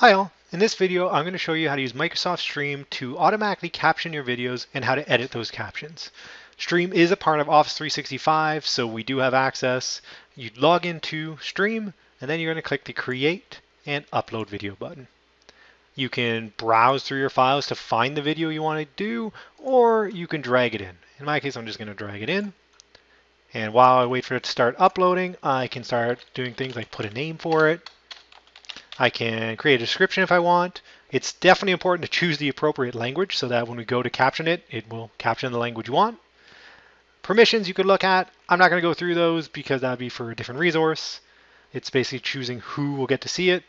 Hi all, in this video I'm going to show you how to use Microsoft Stream to automatically caption your videos and how to edit those captions. Stream is a part of Office 365, so we do have access. You log into Stream and then you're going to click the Create and Upload Video button. You can browse through your files to find the video you want to do, or you can drag it in. In my case, I'm just going to drag it in. And while I wait for it to start uploading, I can start doing things like put a name for it, I can create a description if I want. It's definitely important to choose the appropriate language so that when we go to caption it, it will caption the language you want. Permissions you could look at. I'm not going to go through those because that would be for a different resource. It's basically choosing who will get to see it.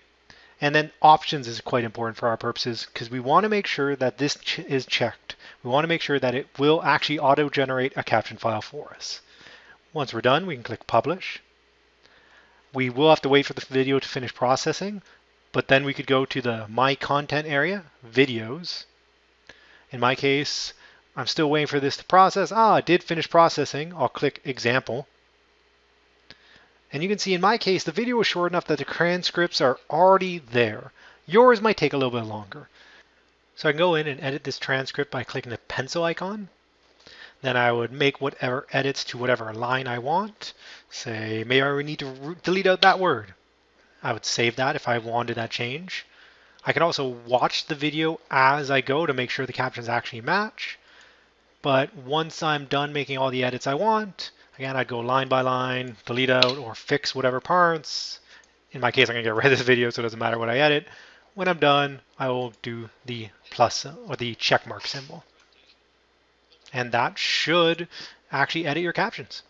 And then options is quite important for our purposes because we want to make sure that this ch is checked. We want to make sure that it will actually auto-generate a caption file for us. Once we're done, we can click Publish. We will have to wait for the video to finish processing, but then we could go to the My Content area, Videos. In my case, I'm still waiting for this to process. Ah, it did finish processing. I'll click Example. And you can see in my case, the video was short enough that the transcripts are already there. Yours might take a little bit longer. So I can go in and edit this transcript by clicking the pencil icon. Then I would make whatever edits to whatever line I want. Say, maybe I need to delete out that word. I would save that if I wanted that change. I can also watch the video as I go to make sure the captions actually match. But once I'm done making all the edits I want, again, I'd go line by line, delete out or fix whatever parts. In my case, I'm gonna get rid of this video so it doesn't matter what I edit. When I'm done, I will do the plus or the check mark symbol. And that should actually edit your captions.